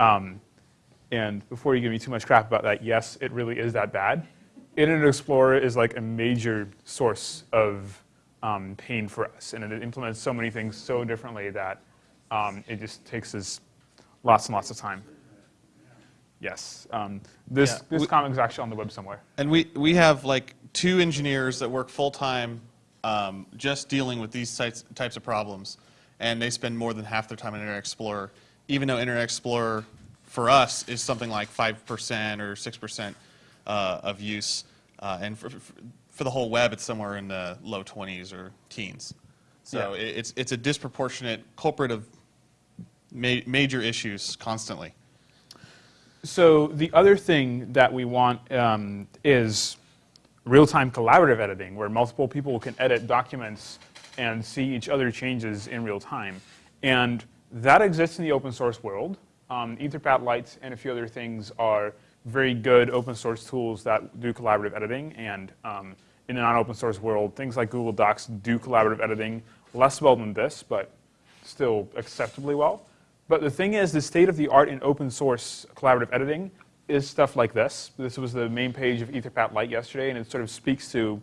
Um, and before you give me too much crap about that, yes, it really is that bad. Internet Explorer is like a major source of um, pain for us, and it implements so many things so differently that um, it just takes us lots and lots of time. Yes, um, this Yeah, this we- comic is actually on the web somewhere. And we, we have like two engineers that work full-time um, just dealing with these types, types of problems. And they spend more than half their time in Internet Explorer, even though Internet Explorer for us is something like 5% or 6% uh, of use. Uh, and for, for, the whole web, it's somewhere in the low 20s or teens. So Yeah. it's, it's a disproportionate culprit of ma- major issues constantly. So the other thing that we want um, is real-time collaborative editing, where multiple people can edit documents and see each other changes in real time. And that exists in the open source world. Um, Etherpad Lite and a few other things are very good open source tools that do collaborative editing. And um, in the non-open source world, things like Google Docs do collaborative editing less well than this, but still acceptably well. But the thing is, the state of the art in open source collaborative editing is stuff like this. This was the main page of Etherpad Lite yesterday, and it sort of speaks to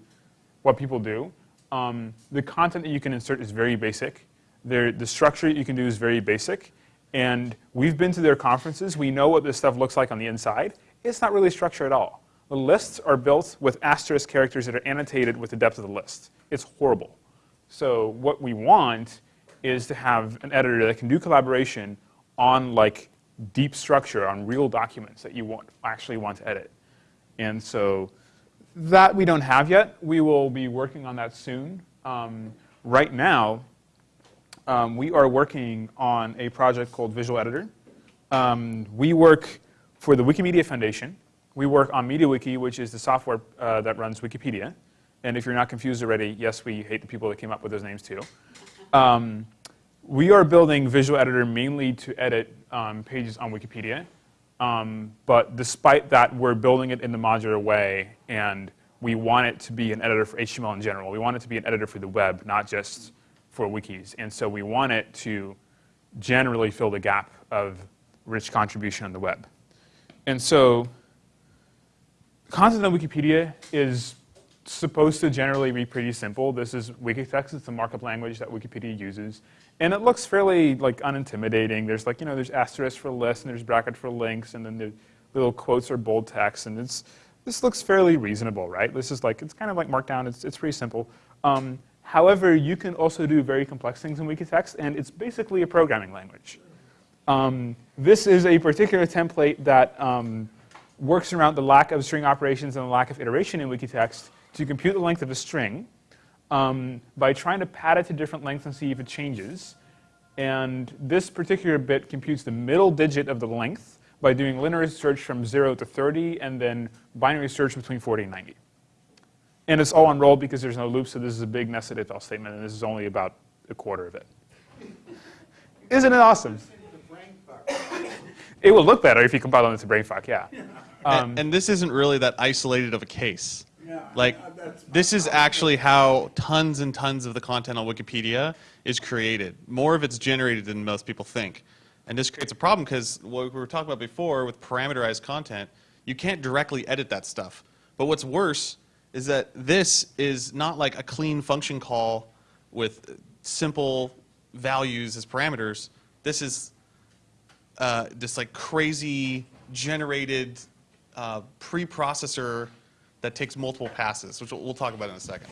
what people do. Um, the content that you can insert is very basic. There, the structure you can do is very basic. And we've been to their conferences. We know what this stuff looks like on the inside. It's not really structured at all. The lists are built with asterisk characters that are annotated with the depth of the list. It's horrible. So what we want is to have an editor that can do collaboration on like deep structure, on real documents that you want, actually want to edit. And so that we don't have yet. We will be working on that soon. Um, right now, um, we are working on a project called Visual Editor. Um, we work for the Wikimedia Foundation. We work on MediaWiki, which is the software uh, that runs Wikipedia. And if you're not confused already, yes, we hate the people that came up with those names too. Um, we are building Visual Editor mainly to edit um, pages on Wikipedia. Um, but despite that, we're building it in the modular way, and we want it to be an editor for HTML in general. We want it to be an editor for the web, not just for wikis. And so we want it to generally fill the gap of rich contribution on the web. And so content on Wikipedia is supposed to generally be pretty simple. This is Wikitext. It's the markup language that Wikipedia uses. And it looks fairly like unintimidating. There's like, you know, there's asterisks for lists and there's brackets for links and then the little quotes are bold text and it's, this looks fairly reasonable, right? This is like, it's kind of like Markdown. It's, it's pretty simple. Um, however, you can also do very complex things in Wikitext and it's basically a programming language. Um, this is a particular template that um, works around the lack of string operations and the lack of iteration in Wikitext to compute the length of a string um, by trying to pad it to different lengths and see if it changes. And this particular bit computes the middle digit of the length by doing linear search from 0 to 30 and then binary search between 40 and 90. And it's all unrolled because there's no loop, so this is a big nested if else statement, and this is only about a quarter of it. Isn't it awesome? It will look better if you compile it into BrainFuck, yeah. Um, and, and this isn't really that isolated of a case. Like, this is actually how tons and tons of the content on Wikipedia is created. More of it's generated than most people think. And this creates a problem because what we were talking about before with parameterized content, you can't directly edit that stuff. But what's worse is that this is not like a clean function call with simple values as parameters. This is uh, this like crazy generated uh, preprocessor that takes multiple passes, which we'll, we'll talk about in a second.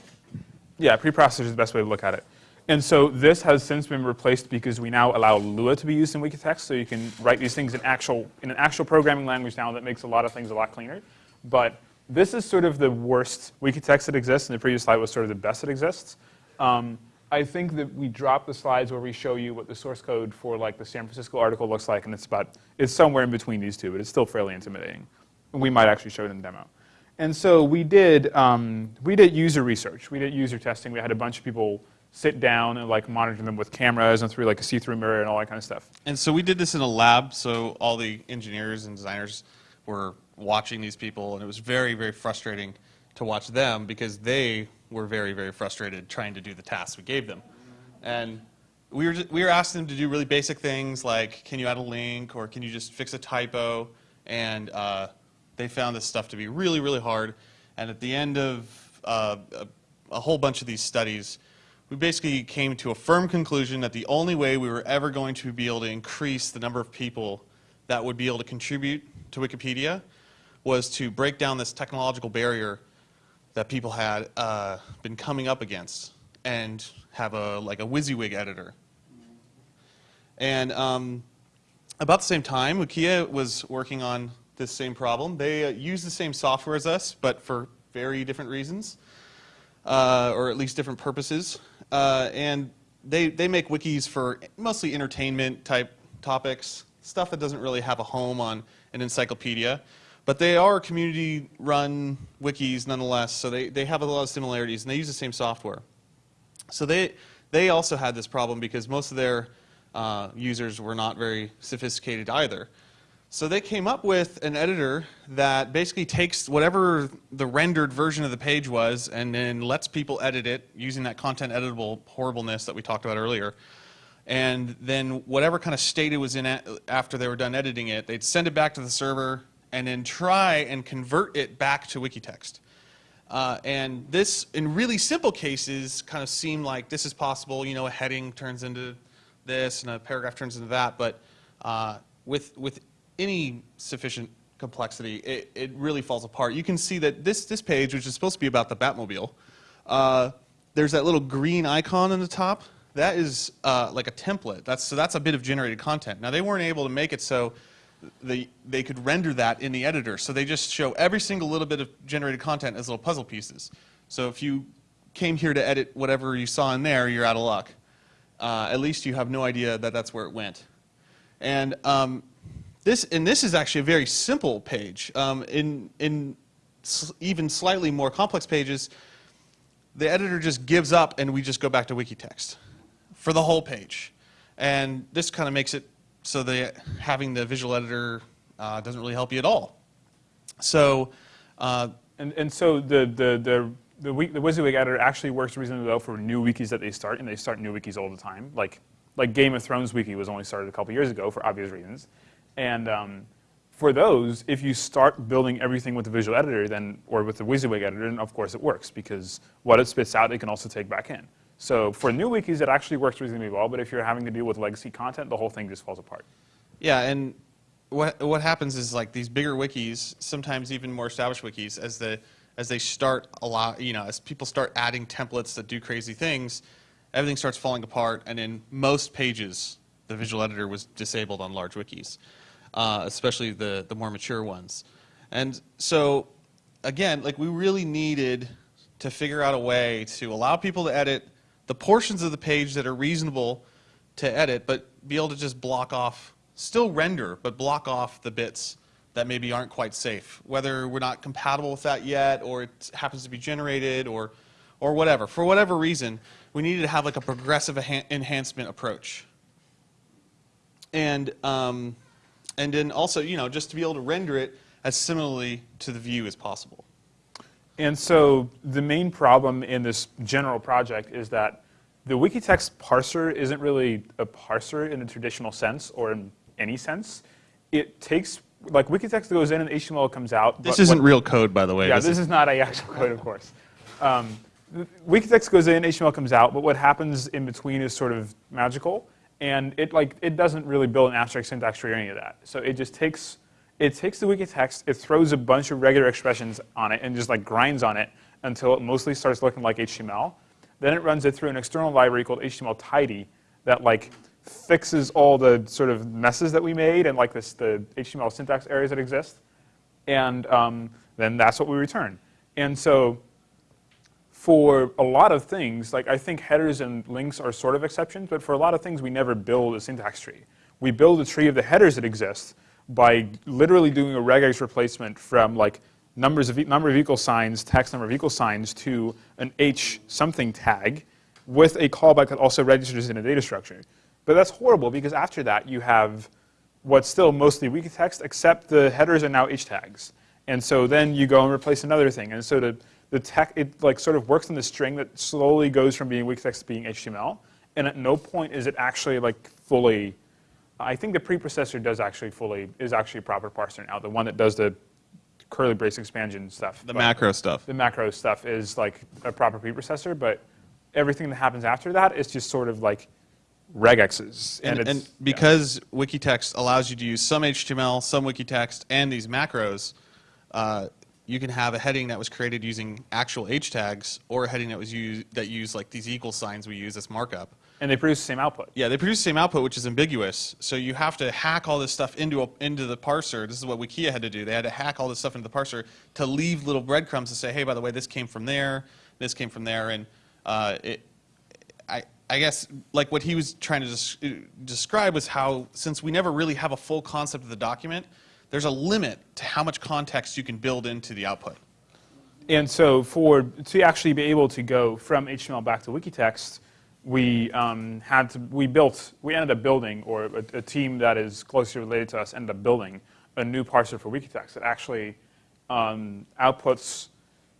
Yeah, preprocessor is the best way to look at it. And so this has since been replaced because we now allow Lua to be used in Wikitext, so you can write these things in actual in an actual programming language now that makes a lot of things a lot cleaner. But this is sort of the worst Wikitext that exists, and the previous slide was sort of the best that exists. Um, I think that we dropped the slides where we show you what the source code for like the San Francisco article looks like, and it's about it's somewhere in between these two, but it's still fairly intimidating. And we might actually show it in the demo. And so we did um, we did user research. We did user testing. We had a bunch of people sit down and like monitor them with cameras and through like a see-through mirror and all that kind of stuff. And so we did this in a lab, so all the engineers and designers were watching these people, and it was very, very frustrating to watch them because they were very, very frustrated trying to do the tasks we gave them. And we were, ju- we were asking them to do really basic things like, can you add a link or can you just fix a typo? And uh, they found this stuff to be really, really hard. And at the end of uh, a, a whole bunch of these studies, we basically came to a firm conclusion that the only way we were ever going to be able to increase the number of people that would be able to contribute to Wikipedia was to break down this technological barrier that people had uh, been coming up against and have a like a WYSIWYG editor. And um, about the same time, Wikia was working on this same problem. They uh, use the same software as us, but for very different reasons, uh, or at least different purposes. Uh, and they, they make wikis for mostly entertainment type topics, stuff that doesn't really have a home on an encyclopedia. But they are community run wikis nonetheless, so they, they have a lot of similarities, and they use the same software. So they, they also had this problem because most of their uh, users were not very sophisticated either. So they came up with an editor that basically takes whatever the rendered version of the page was and then lets people edit it using that content editable horribleness that we talked about earlier. And then whatever kind of state it was in after they were done editing it, they'd send it back to the server and then try and convert it back to Wikitext. Uh, and this, in really simple cases, kind of seem like this is possible. You know, a heading turns into this, and a paragraph turns into that. But uh, with with any sufficient complexity, it, it really falls apart. You can see that this this page, which is supposed to be about the Batmobile, uh, there's that little green icon on the top. That is uh, like a template. That's so that's a bit of generated content. Now they weren't able to make it so they, they could render that in the editor. So they just show every single little bit of generated content as little puzzle pieces. So if you came here to edit whatever you saw in there, you're out of luck. Uh, at least you have no idea that that's where it went. And um, this, and this is actually a very simple page. Um, in, in s- even slightly more complex pages, the editor just gives up and we just go back to Wikitext for the whole page. And this kind of makes it so that having the visual editor uh, doesn't really help you at all. So, uh, And, and so the, the, the, the, wik- the WYSIWYG editor actually works reasonably well for new wikis that they start, and they start new wikis all the time. Like, like Game of Thrones wiki was only started a couple years ago for obvious reasons. And um, for those, if you start building everything with the visual editor, then, or with the WYSIWYG editor, then of course it works, because what it spits out, it can also take back in. So for new wikis, it actually works reasonably well, but if you're having to deal with legacy content, the whole thing just falls apart. yeah, and what what happens is like these bigger wikis, sometimes even more established wikis, as the as they start a lot, you know, as people start adding templates that do crazy things, everything starts falling apart. And in most pages, the visual editor was disabled on large wikis, uh, especially the the more mature ones. And so, again, like we really needed to figure out a way to allow people to edit the portions of the page that are reasonable to edit, but be able to just block off, still render, but block off the bits that maybe aren't quite safe. Whether we're not compatible with that yet, or it happens to be generated, or, or whatever. For whatever reason, we needed to have like a progressive enhancement approach. And, um, and then also, you know, just to be able to render it as similarly to the view as possible. And so the main problem in this general project is that the Wikitext parser isn't really a parser in the traditional sense or in any sense. It takes, like Wikitext goes in and HTML comes out. This isn't what- real code, by the way. yeah, This this is not a actual code, of course. Um, Wikitext goes in, HTML comes out, but what happens in between is sort of magical, and it like it doesn't really build an abstract syntax tree or any of that. So it just takes it takes the Wikitext, it throws a bunch of regular expressions on it, and just like grinds on it until it mostly starts looking like HTML. Then it runs it through an external library called HTML tidy that like fixes all the sort of messes that we made and like this the HTML syntax errors that exist and um, then that's what we return. And so for a lot of things, like I think headers and links are sort of exceptions, but for a lot of things, we never build a syntax tree. We build a tree of the headers that exist by literally doing a regex replacement from like numbers of number of equal signs, text number of equal signs to an h something tag with a callback that also registers in a data structure. But that's horrible because after that you have what's still mostly Wikitext except the headers are now h tags. And so then you go and replace another thing. And so the, the tech, it like sort of works in the string that slowly goes from being Wikitext to being HTML. and at no point is it actually like fully. I think the preprocessor does actually fully is actually a proper parser now. The one that does the curly brace expansion stuff. The macro stuff. The macro stuff is like a proper preprocessor, but everything that happens after that is just sort of like regexes. And, and yeah. because Wikitext allows you to use some HTML, some Wikitext, and these macros, uh, you can have a heading that was created using actual H tags or a heading that was used that used like these equal signs we use as markup. And they produce the same output. Yeah, they produce the same output, which is ambiguous. So you have to hack all this stuff into a, into the parser. This is what Wikia had to do. They had to hack all this stuff into the parser to leave little breadcrumbs to say, hey, by the way, this came from there, this came from there, and uh, it. I, I guess like what he was trying to des- describe was how since we never really have a full concept of the document, there's a limit to how much context you can build into the output. And so for to actually be able to go from HTML back to Wikitext, we um, had to we built we ended up building or a, a team that is closely related to us ended up building a new parser for Wikitext that actually um, outputs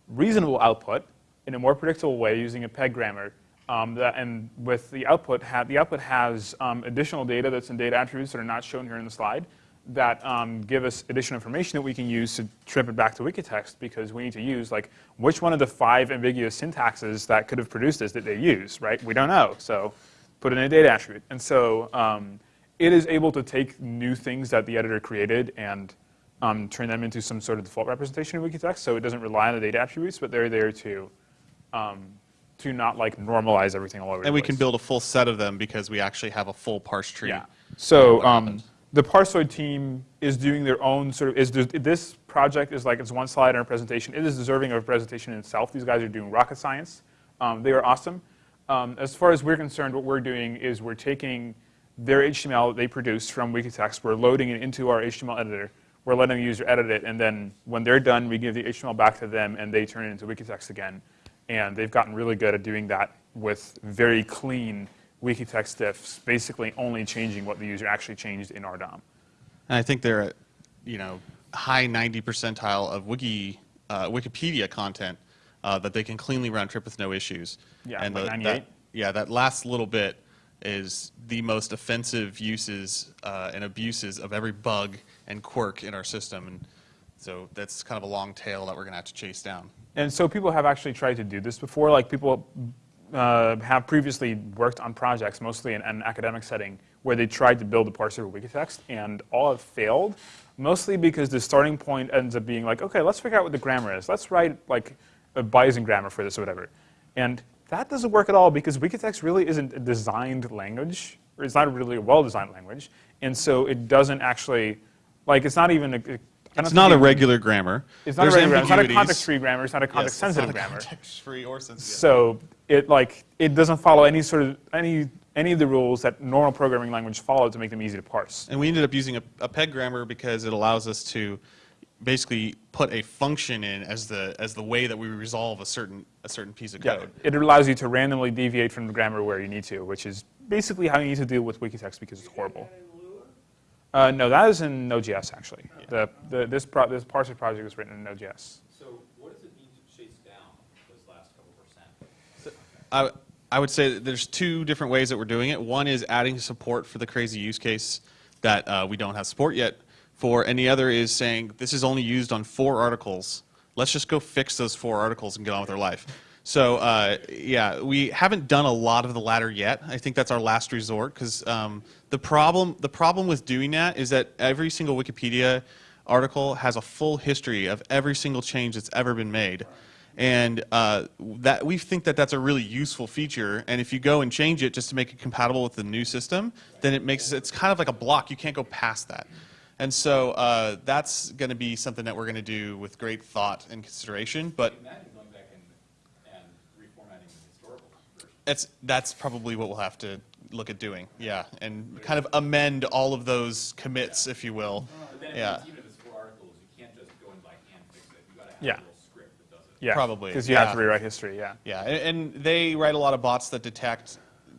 reasonable output in a more predictable way using a peg grammar. Um, that, and with the output, the output has um, additional data that's in data attributes that are not shown here in the slide that um, give us additional information that we can use to trip it back to Wikitext because we need to use like which one of the five ambiguous syntaxes that could have produced this did they use, right? We don't know, so put in a data attribute. And so um, it is able to take new things that the editor created and um, turn them into some sort of default representation of Wikitext. So it doesn't rely on the data attributes, but they're there to um, to not like normalize everything all over. And we place. can build a full set of them because we actually have a full parse tree. Yeah. So um. The Parsoid team is doing their own sort of is this project is like it's one slide in a presentation. It is deserving of a presentation in itself. These guys are doing rocket science. Um, they are awesome. Um, as far as we're concerned, what we're doing is we're taking their HTML that they produce from Wikitext, we're loading it into our HTML editor. We're letting the user edit it, and then when they're done, we give the HTML back to them, and they turn it into Wikitext again. And they've gotten really good at doing that with very clean Wikitext diffs, basically only changing what the user actually changed in our DOM. And I think they're at, you know, high 90 percentile of Wiki, uh, Wikipedia content uh, that they can cleanly round trip with no issues. Yeah, and like the- 98? that, yeah, that last little bit is the most offensive uses uh, and abuses of every bug and quirk in our system. And so that's kind of a long tail that we're going to have to chase down. And so people have actually tried to do this before. Like people uh, have previously worked on projects, mostly in an academic setting, where they tried to build a parser of Wikitext, and all have failed. Mostly because the starting point ends up being like, okay, let's figure out what the grammar is. Let's write like a Bayesian grammar for this or whatever. And that doesn't work at all because Wikitext really isn't a designed language, or it's not really a well-designed language, and so it doesn't actually, like, it's not even a. Don't It's not a regular grammar. It's not There's a regular grammar. It's not a context-free grammar. It's not a Yes, context-sensitive a grammar. Context-free or sensitive. So it like it doesn't follow any sort of any any of the rules that normal programming language follow to make them easy to parse. And we ended up using a, a peg grammar because it allows us to basically put a function in as the as the way that we resolve a certain a certain piece of Yeah, code. it allows you to randomly deviate from the grammar where you need to, which is basically how you need to deal with Wikitext because it's horrible. Uh, no, that is in Node.js actually. The, the, this, pro, this parser project is written in Node.js. So what does it mean to chase down those last couple percent? I, I would say there's two different ways that we're doing it. One is adding support for the crazy use case that uh, we don't have support yet for, and the other is saying this is only used on four articles. Let's just go fix those four articles and get on with our life. So uh, yeah, we haven't done a lot of the latter yet. I think that's our last resort because um, the problem the problem with doing that is that every single Wikipedia article has a full history of every single change that's ever been made. And uh, that we think that that's a really useful feature. And if you go and change it just to make it compatible with the new system, then it makes it's kind of like a block. You can't go past that. And so uh, that's going to be something that we're going to do with great thought and consideration. But Imagine going back and, and reformatting the historical version. it's that's probably what we'll have to look at doing. Yeah, and kind of amend all of those commits, if you will. But then if Yeah. it's, even if it's four articles, you can't just go and by hand fix it. You gotta have Yeah. a little script that does it. Yeah, Probably, because you have to rewrite history. Yeah. Yeah, and, and they write a lot of bots that detect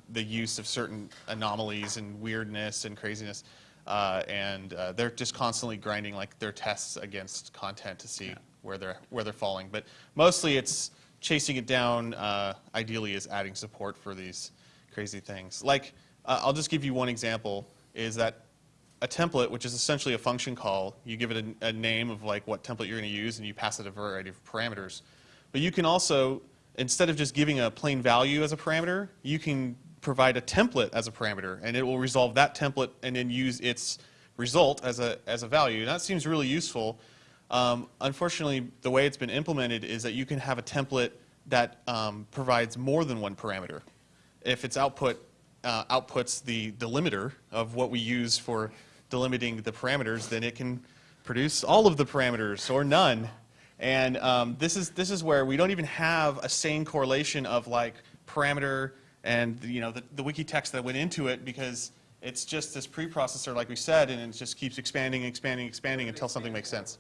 the use of certain anomalies and weirdness and craziness, uh, and uh, they're just constantly grinding like their tests against content to see where they're where they're falling. But mostly, it's chasing it down. Uh, ideally, is adding support for these crazy things. Like, uh, I'll just give you one example, is that a template, which is essentially a function call, you give it a, a name of like what template you're going to use, and you pass it a variety of parameters. But you can also, instead of just giving a plain value as a parameter, you can provide a template as a parameter, and it will resolve that template and then use its result as a, as a value. And that seems really useful. Um, unfortunately, the way it's been implemented is that you can have a template that um, provides more than one parameter. If its output uh, outputs the delimiter of what we use for delimiting the parameters, then it can produce all of the parameters or none. And um, this is this is where we don't even have a sane correlation of like parameter and you know the, the wiki text that went into it because it's just this preprocessor, like we said, and it just keeps expanding, expanding, expanding until something makes sense.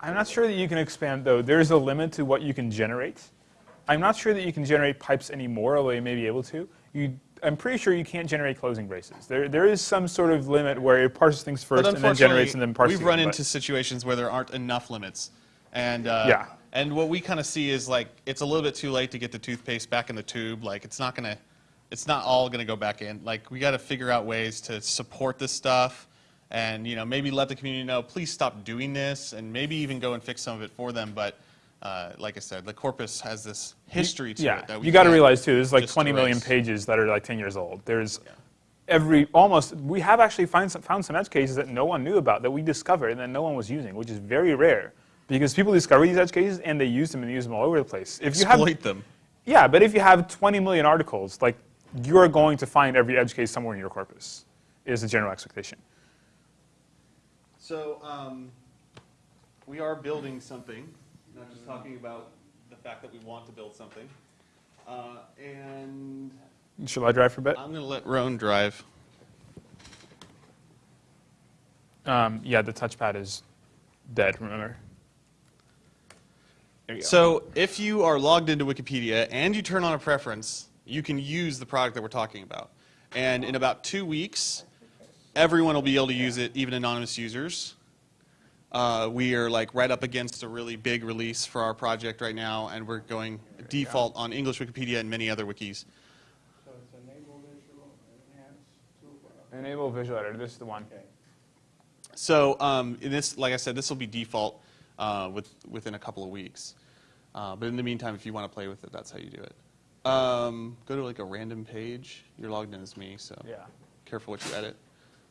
I'm not sure that you can expand, though. There's a limit to what you can generate. I'm not sure that you can generate pipes anymore, although you may be able to. You, I'm pretty sure you can't generate closing braces. There, there is some sort of limit where it parses things first and then generates and then parses we've run into situations where there aren't enough limits. And, uh, Yeah. and what we kind of see is like, it's a little bit too late to get the toothpaste back in the tube. Like, it's not going to, it's not all going to go back in. Like, we got to figure out ways to support this stuff and, you know, maybe let the community know, please stop doing this and maybe even go and fix some of it for them. But, uh, like I said, the corpus has this history to yeah, it that we you got to realize too. There's like just 20 million erase. pages that are like 10 years old. There's Yeah. every almost. We have actually find some, found some edge cases that no one knew about that we discovered and that no one was using, which is very rare because people discover these edge cases and they use them and use them all over the place. If you have Exploit them. Yeah, but if you have 20 million articles, like you're going to find every edge case somewhere in your corpus, is the general expectation. So um, we are building something, not just talking about the fact that we want to build something. Uh, and Shall I drive for a bit? I'm going to let Roan drive. Um, yeah, the touchpad is dead, remember? There go. So if you are logged into Wikipedia and you turn on a preference, you can use the product that we're talking about. And in about two weeks, everyone will be able to use it, even anonymous users. Uh, we are like right up against a really big release for our project right now, and we're going default on English Wikipedia and many other wikis. So it's enable visual enhance toolbar. Enable visual editor, this is the one. Okay. So um, in this, like I said, this will be default uh, with, within a couple of weeks. Uh, but in the meantime, if you want to play with it, that's how you do it. Um, go to like a random page. You're logged in as me, so Yeah. careful what you edit,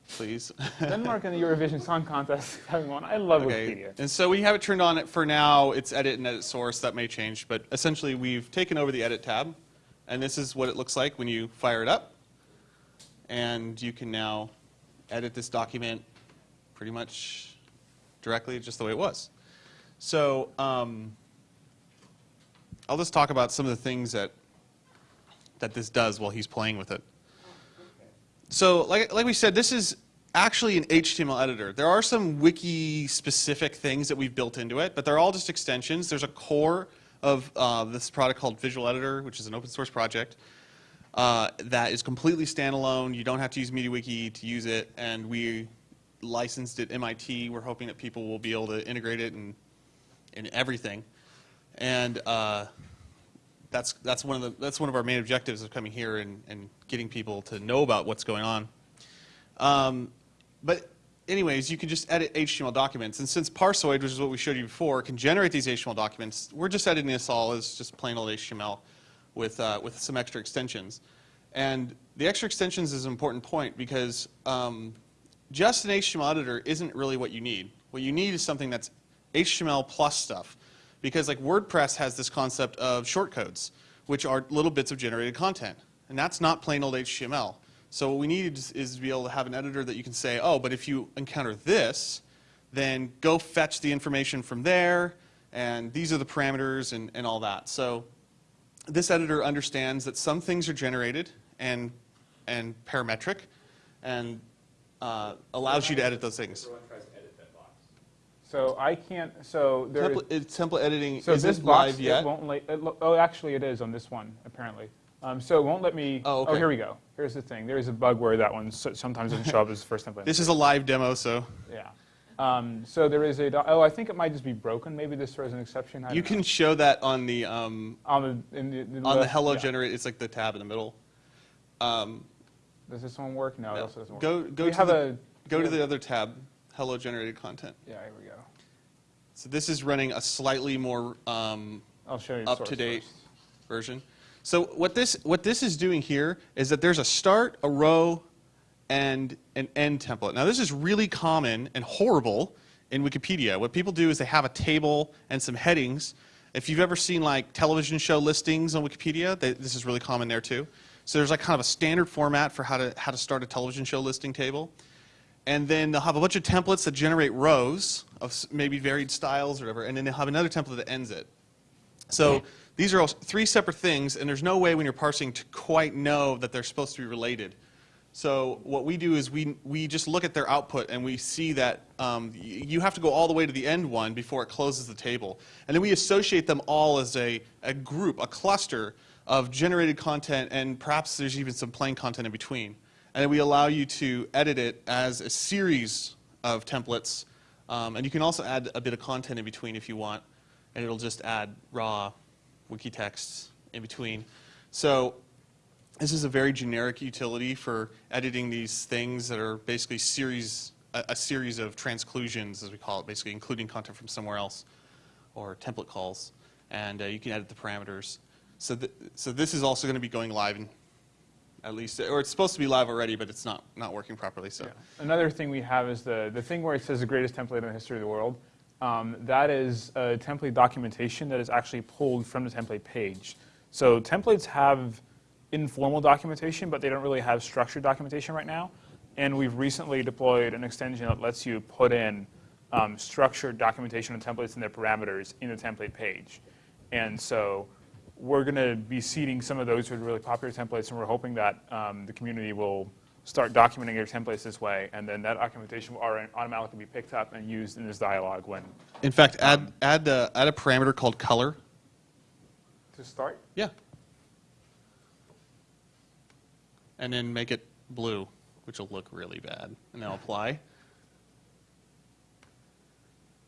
please. Denmark and the Eurovision Song Contest having one. I love okay. Wikipedia. And so we have it turned on for now. It's edit and edit source. That may change, but essentially we've taken over the edit tab, and this is what it looks like when you fire it up. And you can now edit this document pretty much directly just the way it was. So um, I'll just talk about some of the things that that this does while he's playing with it. So like, like we said, this is actually an HTML editor. There are some wiki-specific things that we've built into it, but they're all just extensions. There's a core of uh, this product called Visual Editor, which is an open source project uh, that is completely standalone. You don't have to use MediaWiki to use it, and we licensed it MIT. We're hoping that people will be able to integrate it in, in everything. And uh, that's, that's, one of the, that's one of our main objectives of coming here and, and getting people to know about what's going on. Um, but anyways, you can just edit HTML documents. And since Parsoid, which is what we showed you before, can generate these HTML documents, we're just editing this all as just plain old HTML with, uh, with some extra extensions. And the extra extensions is an important point because um, just an HTML editor isn't really what you need. What you need is something that's HTML plus stuff. Because like WordPress has this concept of shortcodes, which are little bits of generated content. And that's not plain old HTML. So what we need is, to be able to have an editor that you can say, oh, but if you encounter this, then go fetch the information from there, and these are the parameters and, and all that. So this editor understands that some things are generated and, and parametric, and uh, allows you to edit those things. Everyone tries to edit that box. So I can't, so there is, Template, it- template editing so isn't this box, live yet. it won't let, it, oh, actually it is on this one, apparently. Um, so it won't let me, Oh, okay. here we go. Here's the thing. There's a bug where that one so- sometimes doesn't show up as the first template. This is a live demo, so Yeah. Um, so there is a, oh, I think it might just be broken. Maybe this throws an exception. I You don't know. can show that on the um, on the, in the, in on the hello yeah. generate. It's like the tab in the middle. Um, Does this one work? No, it also doesn't work. Go go to have the a go to the other tab, hello generated content. Yeah, here we go. So this is running a slightly more um, I'll show you. up-to-date version. So what this what this is doing here is that there's a start, a row, and an end template. Now this is really common and horrible in Wikipedia. What people do is they have a table and some headings. If you've ever seen like television show listings on Wikipedia, they, this is really common there too. So there's like kind of a standard format for how to how to start a television show listing table. And then they'll have a bunch of templates that generate rows of maybe varied styles or whatever, and then they'll have another template that ends it. So these are all three separate things, and there's no way when you're parsing to quite know that they're supposed to be related. So what we do is we, we just look at their output and we see that um, you have to go all the way to the end one before it closes the table. And then we associate them all as a, a group, a cluster of generated content, and perhaps there's even some plain content in between. And we allow you to edit it as a series of templates. Um, and you can also add a bit of content in between if you want and it'll just add raw wiki text in between. So this is a very generic utility for editing these things that are basically series, a, a series of transclusions, as we call it, basically including content from somewhere else, or template calls. And uh, you can edit the parameters. So, th- so this is also going to be going live in at least, or it's supposed to be live already, but it's not, not working properly. So Yeah. Another thing we have is the, the thing where it says the greatest template in the history of the world. Um, that is a template documentation that is actually pulled from the template page. So templates have informal documentation, but they don't really have structured documentation right now. And we've recently deployed an extension that lets you put in um, structured documentation and templates and their parameters in the template page. And so we're going to be seeding some of those with really popular templates, and we're hoping that um, the community will start documenting their templates this way, and then that documentation will automatically be picked up and used in this dialogue when in fact, add, add, a, add a parameter called color. to start. Yeah. And then make it blue, which will look really bad. And then apply.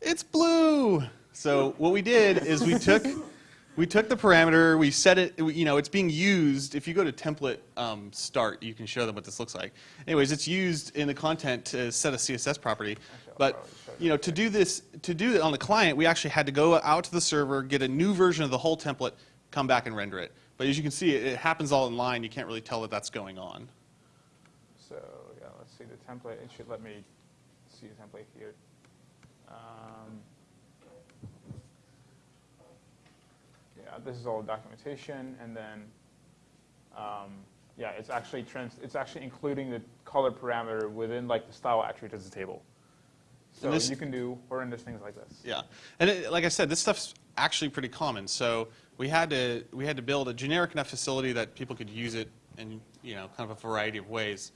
It's blue. So what we did is we took we took the parameter, we set it. You know, it's being used. If you go to template um, start, you can show them what this looks like. Anyways, it's used in the content to set a CSS property. But you know, to do this, to do it on the client, we actually had to go out to the server, get a new version of the whole template, come back and render it. But as you can see, it, it happens all in line. You can't really tell that that's going on. So yeah, let's see the template. It should let me see the template here. Um, yeah, this is all documentation, and then um, yeah, it's actually trans- it's actually including the color parameter within like the style attribute as a table. So this- you can do horrendous things like this. Yeah, and it, like I said, this stuff's actually pretty common. So we had to we had to build a generic enough facility that people could use it in you know kind of a variety of ways.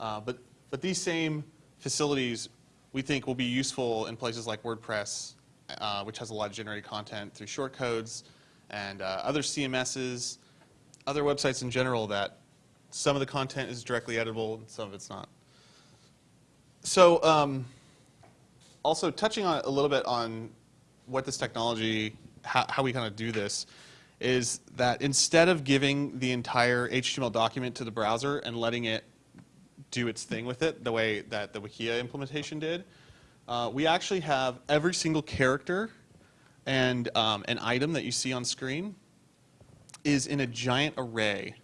Uh, but but these same facilities we think will be useful in places like WordPress, uh, which has a lot of generated content through shortcodes, and uh, other CMSs, other websites in general that some of the content is directly editable and some of it's not. So. Um, also touching on a little bit on what this technology, how, how we kind of do this, is that instead of giving the entire HTML document to the browser and letting it do its thing with it, the way that the Wikia implementation did, uh, we actually have every single character and um, an item that you see on screen is in a giant array.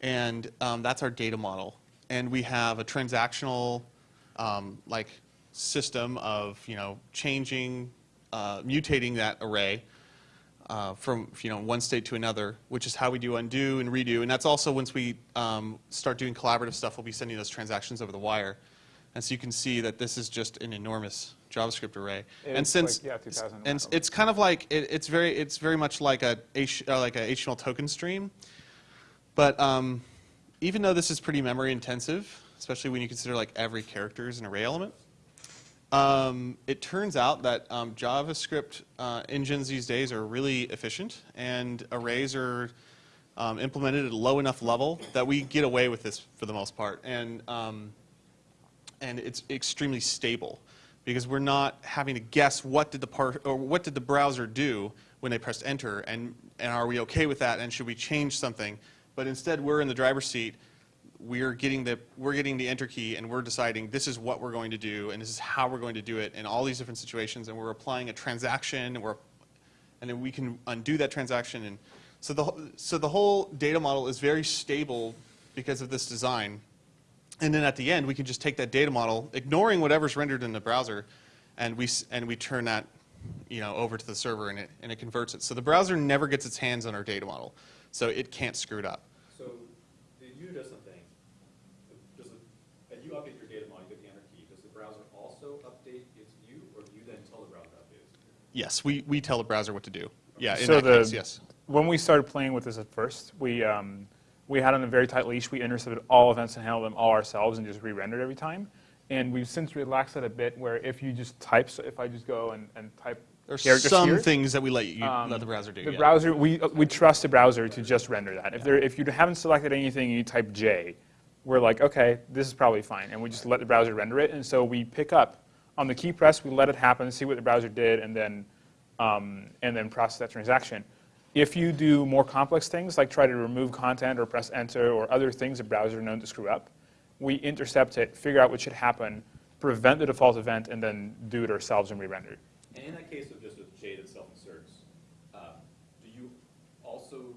And um, that's our data model. And we have a transactional um, like system of you know changing, uh, mutating that array uh, from you know one state to another, which is how we do undo and redo. And that's also once we um, start doing collaborative stuff, we'll be sending those transactions over the wire. And so you can see that this is just an enormous JavaScript array. and It's since like, yeah, and it's kind of like it, it's very it's very much like a H, uh, like a HTML token stream. But um, even though this is pretty memory intensive, especially when you consider like every character is an array element, um, it turns out that um, JavaScript uh, engines these days are really efficient, and arrays are um, implemented at a low enough level that we get away with this for the most part, and um, and it's extremely stable. because we're not having to guess what did the par- or what did the browser do when they pressed enter, and and are we okay with that, and should we change something? But instead, we're in the driver's seat. We're getting the we're getting the enter key, and we're deciding this is what we're going to do, and this is how we're going to do it in all these different situations, and we're applying a transaction, and we're and then we can undo that transaction. And so the, so the whole data model is very stable because of this design. And then at the end, we can just take that data model, ignoring whatever's rendered in the browser, and we, and we turn that you know, over to the server and it, and it converts it. So the browser never gets its hands on our data model, so it can't screw it up. So the view does something. Does it, and you update your data model, you get the enter key. Does the browser also update its view, or do you then tell the browser to update its view? Yes, we, we tell the browser what to do. Yeah, in So that the- case, yes. When we started playing with this at first, we, um, we had on a very tight leash. We intercepted all events and handled them all ourselves and just re-rendered every time. And we've since relaxed that a bit where if you just type, so if I just go and, and type There's characters some here, things that we let you, um, let the browser do. The yeah. browser, we, uh, we trust the browser to just render that. If, there, if you haven't selected anything and you type J, we're like, okay, this is probably fine. And we just let the browser render it. And so we pick up on the key press, we let it happen, see what the browser did, and then, um, and then process that transaction. If you do more complex things, like try to remove content or press enter or other things the browser known to screw up, we intercept it, figure out what should happen, prevent the default event, and then do it ourselves and re-render. And in that case of just a J that self-inserts, um, do you also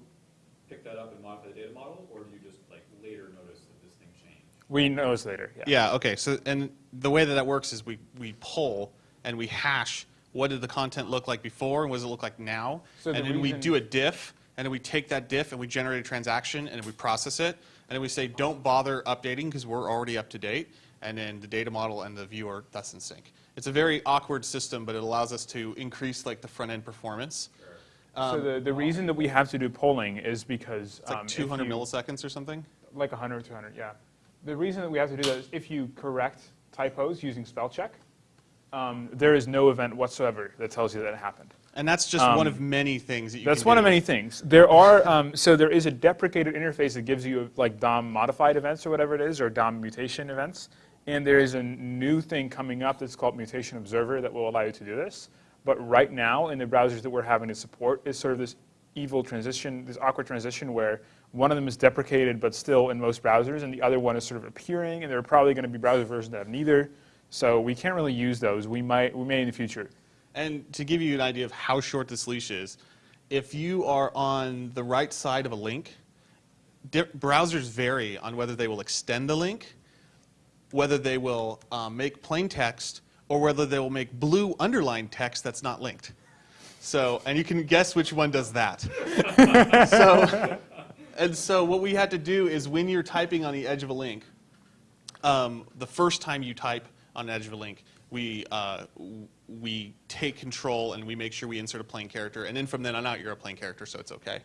pick that up and modify the data model, or do you just like later notice that this thing changed? We notice later, yeah. Yeah, okay. So, and the way that that works is we, we pull and we hash what did the content look like before and what does it look like now? So the and then we do a diff, and then we take that diff and we generate a transaction and we process it. And then we say, don't bother updating because we're already up to date. And then the data model and the viewer, that's in sync. It's a very awkward system, but it allows us to increase like the front end performance. So the, the reason that we have to do polling is because It's like um, 200 you- milliseconds or something. like 100 or 200, yeah. The reason that we have to do that is if you correct typos using spell check, um, there is no event whatsoever that tells you that it happened. And that's just one of many things that you That's one do. of many things. There are um, so there is a deprecated interface that gives you like DOM modified events or whatever it is, or DOM mutation events. And there is a new thing coming up that's called Mutation Observer that will allow you to do this. But right now, in the browsers that we're having to support, is sort of this evil transition, this awkward transition where one of them is deprecated but still in most browsers, and the other one is sort of appearing, and there are probably going to be browser versions that have neither. So we can't really use those. We might, we may in the future. And to give you an idea of how short this leash is, if you are on the right side of a link, browsers vary on whether they will extend the link, whether they will um, make plain text, or whether they will make blue underlined text that's not linked. So, and you can guess which one does that. so, and so what we had to do is when you're typing on the edge of a link, um, the first time you type on edge of a link, we, uh, we take control and we make sure we insert a plain character. And then from then on out, you're a plain character, so it's okay.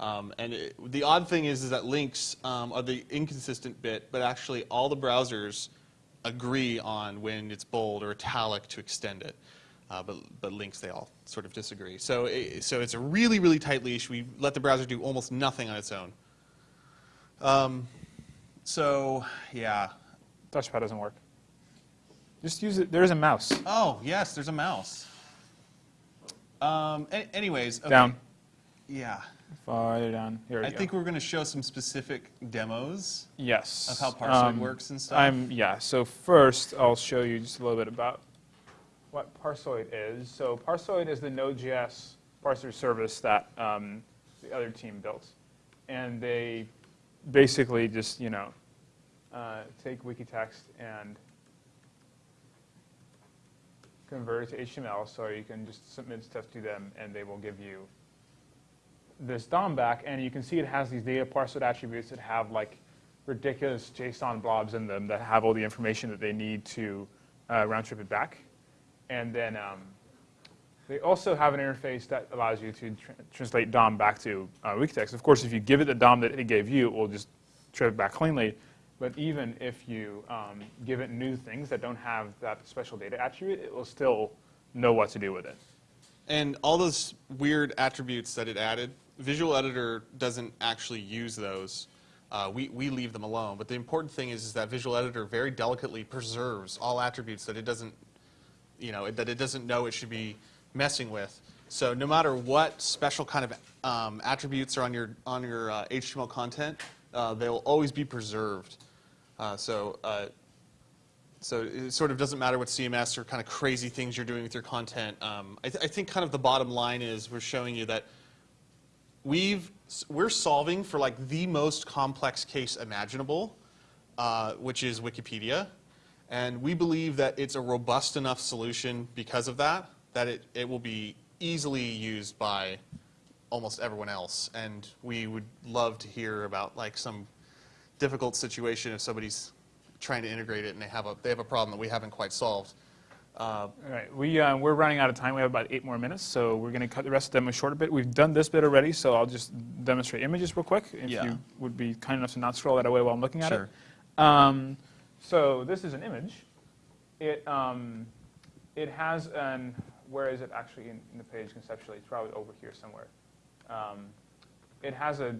Um, and it, the odd thing is, is that links um, are the inconsistent bit, but actually all the browsers agree on when it's bold or italic to extend it. Uh, but, but links, they all sort of disagree. So, it, so it's a really, really tight leash. We let the browser do almost nothing on its own. Um, so, yeah, Touchpad doesn't work. Just use it. There is a mouse. Oh, yes, there's a mouse. Um, anyways, okay. Down. Yeah. Farther down. Here we I go. think we're going to show some specific demos. yes. of how Parsoid works and stuff. I'm yeah. So first, I'll show you just a little bit about what Parsoid is. So Parsoid is the Node.js parser service that um, the other team built, and they basically just you know uh, take Wikitext and convert it to HTML, so you can just submit stuff to them, and they will give you this DOM back, and you can see it has these data parser attributes that have like ridiculous JSON blobs in them that have all the information that they need to uh, round trip it back. And then um, they also have an interface that allows you to tr- translate DOM back to uh, Wikitext. Of course, if you give it the DOM that it gave you, it will just trip it back cleanly. But even if you um, give it new things that don't have that special data attribute, it will still know what to do with it. And all those weird attributes that it added, Visual Editor doesn't actually use those. Uh, we, we leave them alone. But the important thing is, is that Visual Editor very delicately preserves all attributes that it doesn't you know, that it doesn't know it should be messing with. So no matter what special kind of um, attributes are on your on your uh, HTML content, uh, they will always be preserved. Uh, so uh, so it sort of doesn't matter what CMS or kind of crazy things you're doing with your content. Um, I, th- I think kind of the bottom line is we're showing you that we've we're solving for like the most complex case imaginable, uh, which is Wikipedia, and we believe that it's a robust enough solution because of that that it, it will be easily used by almost everyone else. And we would love to hear about like some difficult situation if somebody's trying to integrate it and they have a they have a problem that we haven't quite solved. Uh, All right, we, uh, we're running out of time. We have about eight more minutes, so we're going to cut the rest of the demo short a bit. We've done this bit already, so I'll just demonstrate images real quick. If Yeah. you would be kind enough to not scroll that away while I'm looking at Sure. it. Um, so this is an image. It, um, it has an, where is it actually in, in the page conceptually? It's probably over here somewhere. Um, it has a,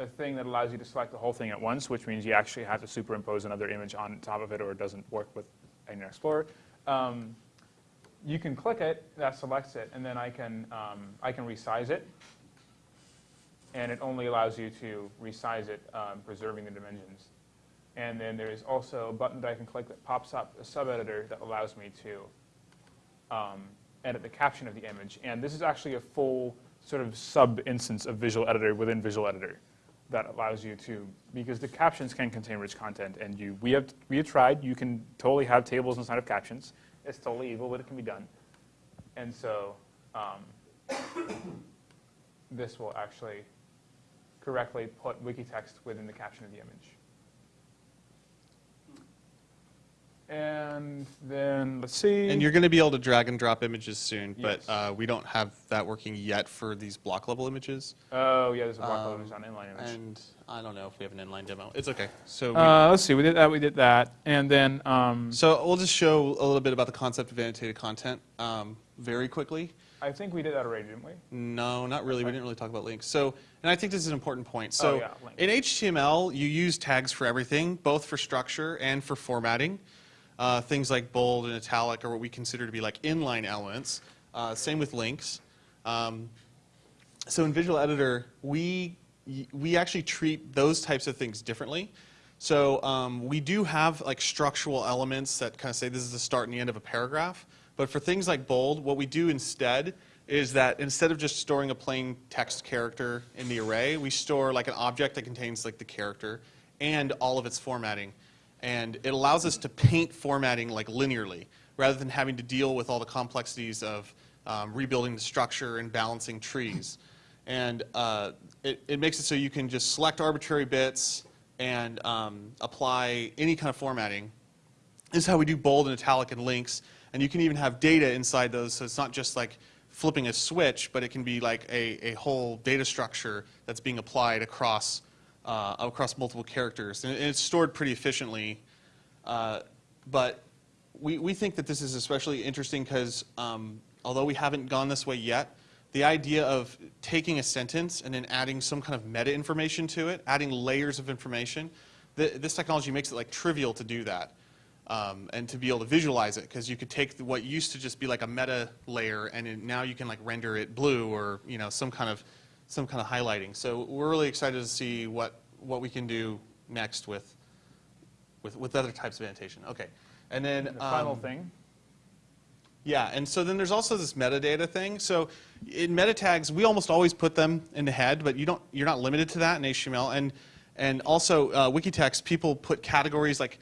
a thing that allows you to select the whole thing at once, which means you actually have to superimpose another image on top of it or it doesn't work with Internet Explorer. Um, you can click it, that selects it, and then I can, um, I can resize it. And it only allows you to resize it, um, preserving the dimensions. And then there is also a button that I can click that pops up a sub-editor that allows me to um, edit the caption of the image. And this is actually a full sort of sub-instance of Visual Editor within Visual Editor that allows you to, because the captions can contain rich content, and you, we have, we have tried, you can totally have tables inside of captions. It's totally evil, but it can be done. And so um, this will actually correctly put Wikitext within the caption of the image. And then, let's see. And you're going to be able to drag and drop images soon, but uh, we don't have that working yet for these block level images. Oh, yeah, there's a block Um, loaders on inline image. And I don't know if we have an inline demo. It's okay. So, we, Uh, let's see, we did that, we did that. And then, um, so we'll just show a little bit about the concept of annotated content um, very quickly. I think we did that already, didn't we? No, not really. We didn't really talk about links. So, and I think this is an important point. So, Oh, yeah, in HTML, you use tags for everything, both for structure and for formatting. Uh, things like bold and italic are what we consider to be like inline elements. Uh, same with links. Um, so in Visual Editor, we we actually treat those types of things differently. So um, we do have like structural elements that kind of say this is the start and the end of a paragraph. But for things like bold, what we do instead is that instead of just storing a plain text character in the array, we store like an object that contains like the character and all of its formatting. And it allows us to paint formatting like linearly rather than having to deal with all the complexities of um, rebuilding the structure and balancing trees. And uh, it, it makes it so you can just select arbitrary bits and um, apply any kind of formatting. This is how we do bold and italic and links. And you can even have data inside those, so it's not just like flipping a switch, but it can be like a, a whole data structure that's being applied across, uh, across multiple characters. And it's stored pretty efficiently. Uh, but we, we think that this is especially interesting because um, although we haven't gone this way yet, the idea of taking a sentence and then adding some kind of meta information to it, adding layers of information, th this technology makes it like trivial to do that. Um, and to be able to visualize it, because you could take what used to just be like a meta layer, and now you can like render it blue or you know some kind of some kind of highlighting. So we're really excited to see what what we can do next with with with other types of annotation. Okay, and then The final um, thing. yeah, and so then there's also this metadata thing. So in meta tags, we almost always put them in the head, but you don't, you're not limited to that in HTML. And, and also, uh, Wikitext, people put categories like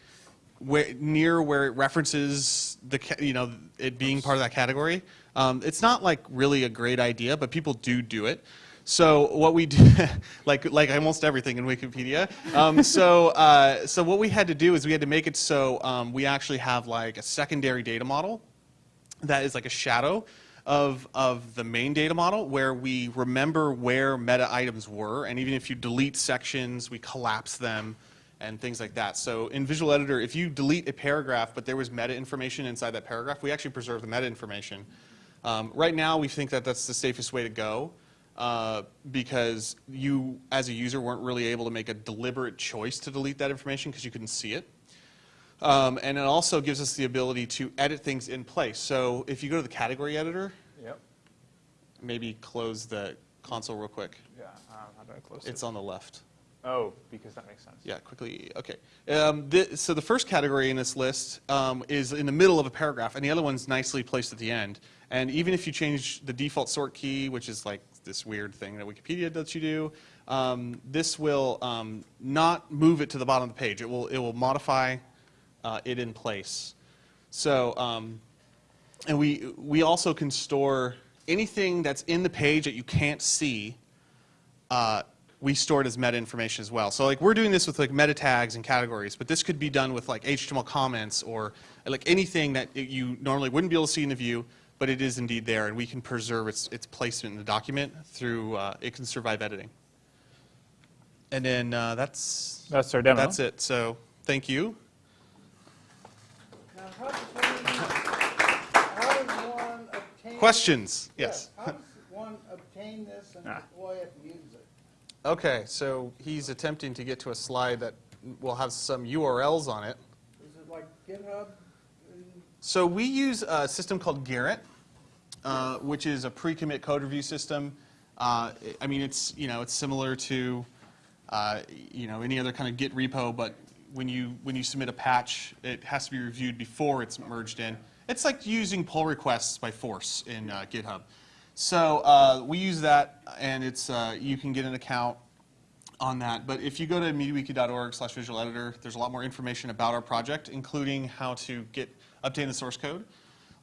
where, near where it references the, you know, it being part of that category. Um, it's not like really a great idea, but people do do it. So what we do, like like almost everything in Wikipedia. Um, so uh, so what we had to do is we had to make it so um, we actually have like a secondary data model that is like a shadow of, of the main data model where we remember where meta items were. And even if you delete sections, we collapse them and things like that. So in Visual Editor, if you delete a paragraph, but there was meta information inside that paragraph, we actually preserve the meta information. Um, right now, we think that that's the safest way to go uh, because you, as a user, weren't really able to make a deliberate choice to delete that information because you couldn't see it. Um, and it also gives us the ability to edit things in place. So if you go to the category editor, Yep. maybe close the console real quick. Yeah. Um, how do I close it? It's on the left. Oh, because that makes sense. Yeah, quickly. Okay. Um, thi- so the first category in this list um, is in the middle of a paragraph, and the other one's nicely placed at the end. And even if you change the default sort key, which is like this weird thing that Wikipedia lets you do, um, this will um, not move it to the bottom of the page. It will it will modify uh, it in place. So um, and we we also can store anything that's in the page that you can't see uh, we store it as meta information as well. So like we're doing this with like meta tags and categories, but this could be done with like HTML comments or like anything that you normally wouldn't be able to see in the view, but it is indeed there, and we can preserve its its placement in the document through uh, it can survive editing. And then uh, that's That's our demo. that's it. So thank you. Now, how does one, how does one obtain? Questions? Yes. How does one obtain this and Ah. deploy it and use it? Okay, so he's attempting to get to a slide that will have some URLs on it. Is it like GitHub? So we use a system called Gerrit, uh, which is a pre-commit code review system. Uh, I mean, it's you know it's similar to uh, you know any other kind of Git repo, but when you when you submit a patch, it has to be reviewed before it's merged in. It's like using pull requests by force in uh, GitHub. So uh, we use that, and it's uh, you can get an account on that. But if you go to MediaWiki.org slash visual editor, there's a lot more information about our project, including how to get update the source code.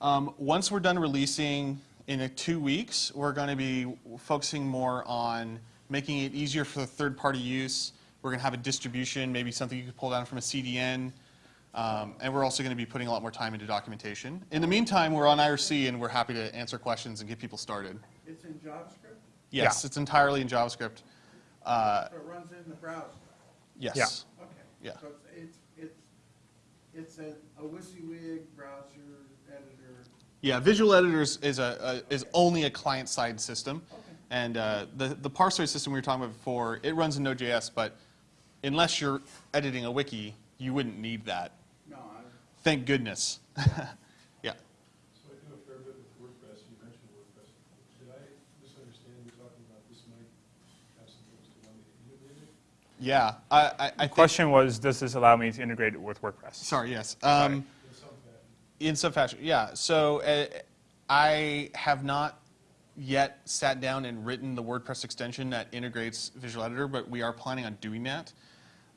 Um, once we're done releasing in a two weeks, we're going to be focusing more on making it easier for the third-party use. We're going to have a distribution, maybe something you could pull down from a CDN. Um, and we're also going to be putting a lot more time into documentation. In the meantime, we're on IRC and we're happy to answer questions and get people started. It's in JavaScript? Yes, it's entirely in JavaScript. Uh, So it runs in the browser? yes. Okay. Yeah. So it's, it's, it's, a, a WYSIWYG browser editor. Yeah, Visual Editor is, is, a, a, is only a client-side system. Okay. And uh, the, the parser system we were talking about before, it runs in Node.js, but unless you're editing a wiki, you wouldn't need that. No, I, Thank goodness. yeah. So I do a fair bit with WordPress, you mentioned WordPress. Did I misunderstand you talking about this might have some things to want to integrate it? Yeah. I, I, I The question was, does this allow me to integrate it with WordPress? sorry, yes. Um, In some fashion? In some fashion, yeah. So uh, I have not yet sat down and written the WordPress extension that integrates Visual Editor, but we are planning on doing that.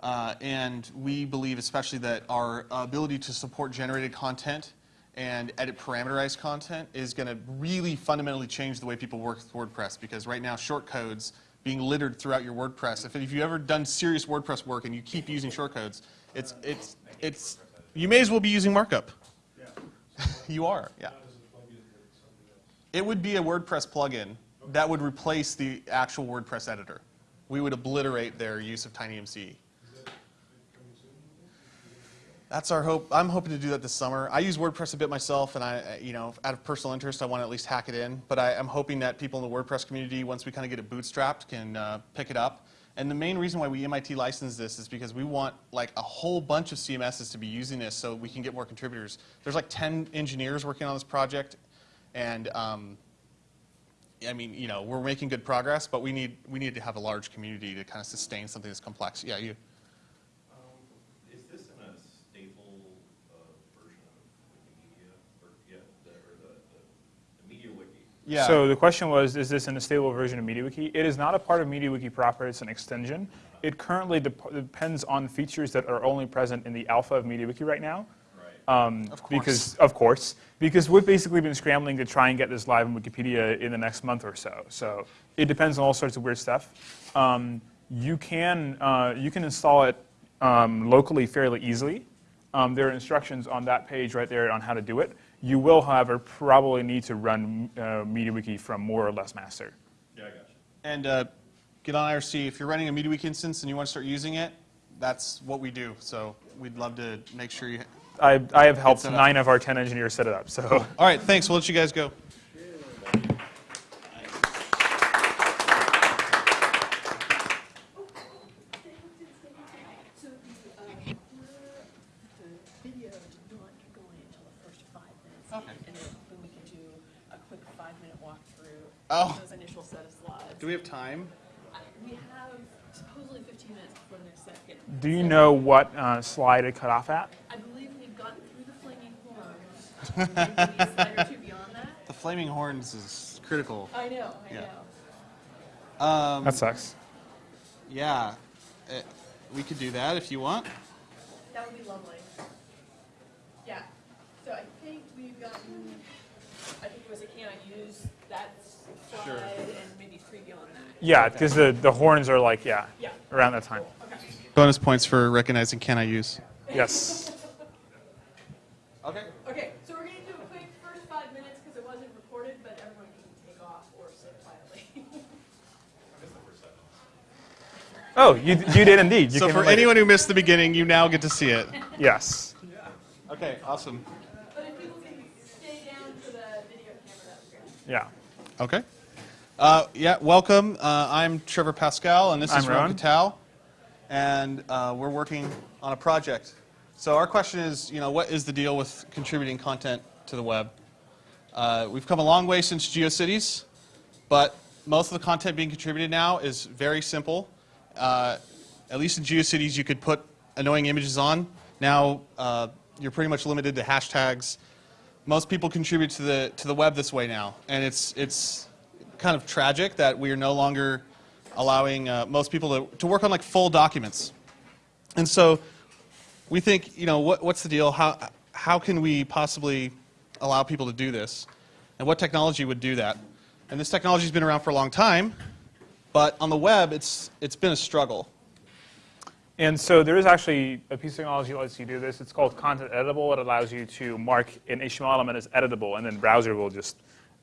Uh, and we believe especially that our ability to support generated content and edit parameterized content is going to really fundamentally change the way people work with WordPress because right now shortcodes being littered throughout your WordPress. If, if you've ever done serious WordPress work and you keep using shortcodes, it's, it's, it's, you may as well be using markup. You are, yeah. It would be a WordPress plugin that would replace the actual WordPress editor. We would obliterate their use of TinyMCE. Is that coming soon? That's our hope. I'm hoping to do that this summer. I use WordPress a bit myself, and I, you know, out of personal interest, I want to at least hack it in. But I, I'm hoping that people in the WordPress community, once we kind of get it bootstrapped, can uh, pick it up. And the main reason why we MIT license this is because we want like a whole bunch of CMSs to be using this, so we can get more contributors. There's like 10 engineers working on this project, and um, I mean, you know, we're making good progress, but we need we need to have a large community to kind of sustain something that's complex. Yeah, you. Um, Is this in a stable uh, version of Wikimedia, or, yeah, the, or the, the, the Media Wiki? Yeah. So the question was, is this in a stable version of MediaWiki? It is not a part of MediaWiki proper, it's an extension. It currently dep- depends on features that are only present in the alpha of MediaWiki right now. Right. Um, Of course. Because, of course, because we've basically been scrambling to try and get this live in Wikipedia in the next month or so. So it depends on all sorts of weird stuff. Um, you can uh, you can install it um, locally fairly easily. Um, there are instructions on that page right there on how to do it. You will, however, probably need to run uh, MediaWiki from more or less master. Yeah, I got you. And uh, get on IRC. If you're running a MediaWiki instance and you want to start using it, that's what we do. So we'd love to make sure you. I, I have helped nine of our 10 engineers set it up. So. All right, thanks. We'll let you guys go. So the, uh, the through Oh. those initial set of slides. Do we have time? We have supposedly 15 minutes before the next second. Do you know what uh, slide it cut off at? I believe we've gotten through the flaming horns. Maybe a slide or two beyond that. The flaming horns is critical. I know, I Yeah. know. Um, That sucks. yeah, uh, we could do that if you want. That would be lovely. Yeah, so I think we've gotten, I think it was a can I use that Sure. slide and Yeah, because the, the horns are like, yeah, Yeah, around that time. okay. Bonus points for recognizing can I use. Yes. Okay. Okay, so we're gonna do a quick first five minutes because it wasn't recorded, but everyone can take off or sit quietly. Oh, you, you did indeed. You So for in later. anyone who missed the beginning, you now get to see it. Yes. Okay, awesome. But if people can stay down for the video camera, that would be great. Yeah. Okay. Uh, yeah, welcome. Uh, I'm Trevor Parscal, and this is I'm Ron Rowan. Patel, and uh, we're working on a project. So our question is, you know, what is the deal with contributing content to the web? Uh, we've come a long way since GeoCities, but most of the content being contributed now is very simple. Uh, at least in GeoCities, you could put annoying images on. Now uh, you're pretty much limited to hashtags. Most people contribute to the to the web this way now, and it's it's kind of tragic that we are no longer allowing uh, most people to, to work on like full documents. And so we think, you know, what, what's the deal? How, how can we possibly allow people to do this? And what technology would do that? And this technology has been around for a long time, but on the web, it's, it's been a struggle. And so there is actually a piece of technology that lets you do this. It's called Content Editable. It allows you to mark an HTML element as editable, and then browser will just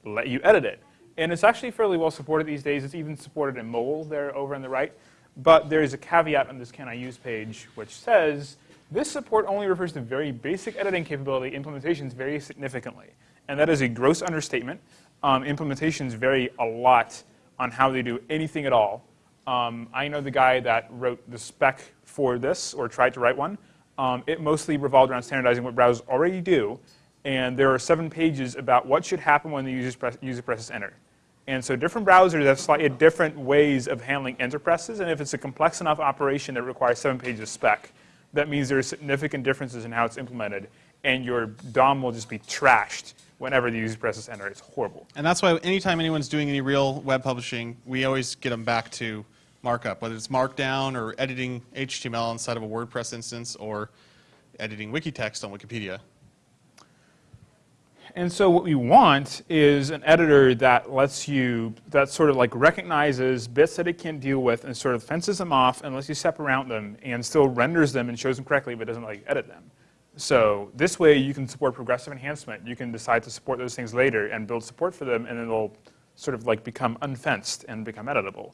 let you edit it. And it's actually fairly well supported these days. It's even supported in mobile there over on the right. But there is a caveat on this Can I Use page which says this support only refers to very basic editing capability. Implementations vary significantly. And that is a gross understatement. Um, implementations vary a lot on how they do anything at all. Um, I know the guy that wrote the spec for this, or tried to write one. Um, it mostly revolved around standardizing what browsers already do, and there are seven pages about what should happen when the user, press, user presses enter. And so different browsers have slightly different ways of handling enter presses, and if it's a complex enough operation that requires seven pages of spec, that means there are significant differences in how it's implemented, and your DOM will just be trashed whenever the user presses enter. It's horrible. And that's why anytime anyone's doing any real web publishing, we always get them back to markup, whether it's Markdown or editing HTML inside of a WordPress instance or editing Wikitext on Wikipedia. And so what we want is an editor that lets you, that sort of like recognizes bits that it can't deal with and sort of fences them off and lets you step around them and still renders them and shows them correctly but doesn't like edit them. So this way you can support progressive enhancement. You can decide to support those things later and build support for them and then they'll sort of like become unfenced and become editable.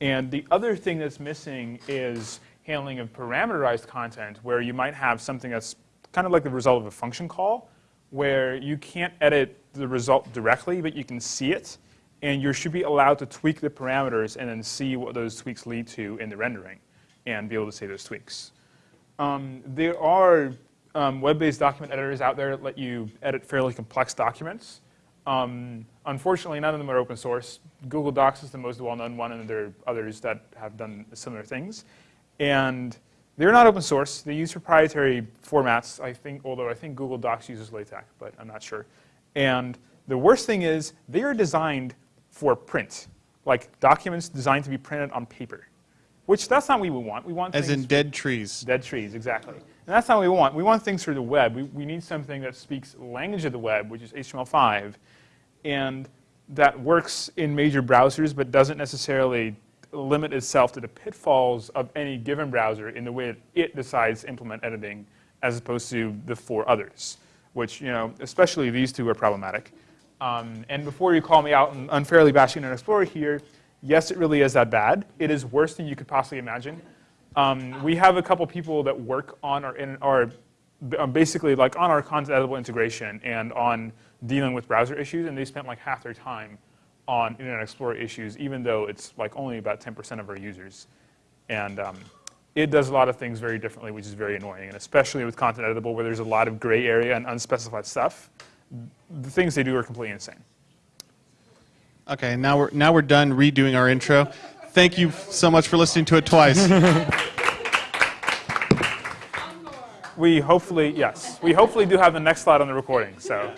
And the other thing that's missing is handling of parameterized content where you might have something that's kind of like the result of a function call where you can't edit the result directly, but you can see it, and you should be allowed to tweak the parameters and then see what those tweaks lead to in the rendering and be able to say those tweaks. Um, there are um, web-based document editors out there that let you edit fairly complex documents. Um, unfortunately, none of them are open source. Google Docs is the most well-known one, and there are others that have done similar things. And they're not open source. They use proprietary formats, I think, although I think Google Docs uses LaTeX, but I'm not sure. And the worst thing is they are designed for print, like documents designed to be printed on paper, which that's not what we want. We want As in dead trees. Dead trees, exactly. And that's not what we want. We want things for the web. We, we need something that speaks language of the web, which is HTML5, and that works in major browsers but doesn't necessarily limit itself to the pitfalls of any given browser in the way that it decides to implement editing as opposed to the four others, which, you know, especially these two are problematic. Um, and before you call me out and unfairly bashing Internet Explorer here, yes, it really is that bad. It is worse than you could possibly imagine. Um, we have a couple people that work on our, in our um, basically like on our content editable integration and on dealing with browser issues, and they spent like half their time on Internet Explorer issues, even though it's like only about 10% of our users. And um, it does a lot of things very differently, which is very annoying, and especially with content editable where there's a lot of gray area and unspecified stuff, the things they do are completely insane. Okay, now we're now we're done redoing our intro. Thank you so much for listening to it twice. We hopefully, yes, we hopefully do have the next slide on the recording, so.